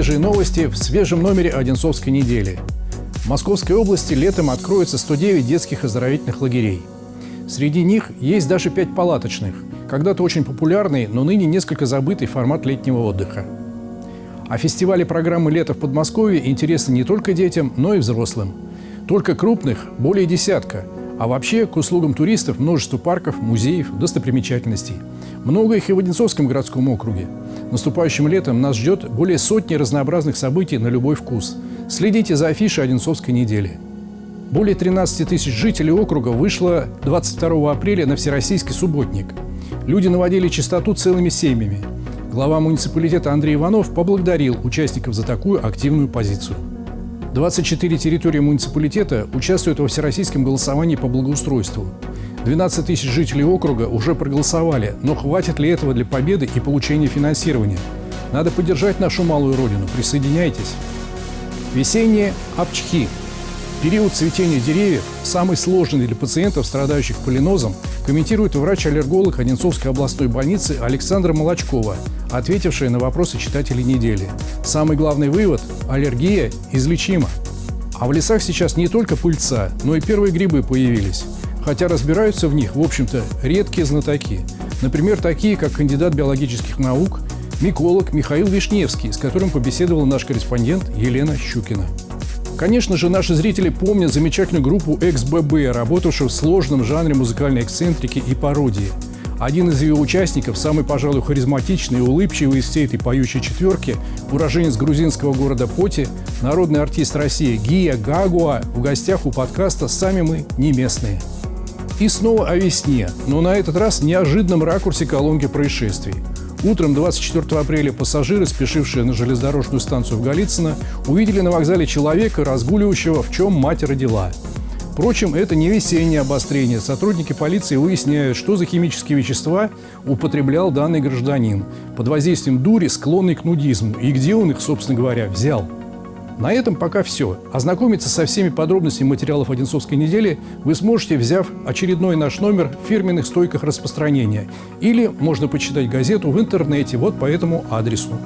Новости в свежем номере Одинцовской недели. В Московской области летом откроется 109 детских оздоровительных лагерей. Среди них есть даже 5 палаточных, когда-то очень популярный, но ныне несколько забытый формат летнего отдыха. А фестивали программы «Лето в Подмосковье» интересны не только детям, но и взрослым. Только крупных – более десятка, а вообще к услугам туристов множество парков, музеев, достопримечательностей. Много их и в Одинцовском городском округе. Наступающим летом нас ждет более сотни разнообразных событий на любой вкус. Следите за афишей Одинцовской недели. Более 13 тысяч жителей округа вышло 22 апреля на Всероссийский субботник. Люди наводили чистоту целыми семьями. Глава муниципалитета Андрей Иванов поблагодарил участников за такую активную позицию. 24 территории муниципалитета участвуют во всероссийском голосовании по благоустройству. 12 тысяч жителей округа уже проголосовали, но хватит ли этого для победы и получения финансирования? Надо поддержать нашу малую родину. Присоединяйтесь. Весенние обчхи Период цветения деревьев, самый сложный для пациентов, страдающих полинозом, комментирует врач-аллерголог Одинцовской областной больницы Александра Молочкова, ответившая на вопросы читателей недели. Самый главный вывод – аллергия излечима. А в лесах сейчас не только пыльца, но и первые грибы появились. Хотя разбираются в них, в общем-то, редкие знатоки. Например, такие, как кандидат биологических наук, миколог Михаил Вишневский, с которым побеседовал наш корреспондент Елена Щукина. Конечно же, наши зрители помнят замечательную группу XBB, работавшую в сложном жанре музыкальной эксцентрики и пародии. Один из ее участников, самый, пожалуй, харизматичный и улыбчивый из всей этой поющей четверки, уроженец грузинского города Поти, народный артист России Гия Гагуа в гостях у подкаста «Сами мы не местные». И снова о весне, но на этот раз в неожиданном ракурсе колонки происшествий – Утром 24 апреля пассажиры, спешившие на железнодорожную станцию в Голицыно, увидели на вокзале человека, разгуливающего, в чем мать родила. Впрочем, это не весеннее обострение. Сотрудники полиции выясняют, что за химические вещества употреблял данный гражданин под воздействием дури, склонный к нудизму, и где он их, собственно говоря, взял. На этом пока все. Ознакомиться со всеми подробностями материалов Одинцовской недели вы сможете, взяв очередной наш номер в фирменных стойках распространения. Или можно почитать газету в интернете вот по этому адресу.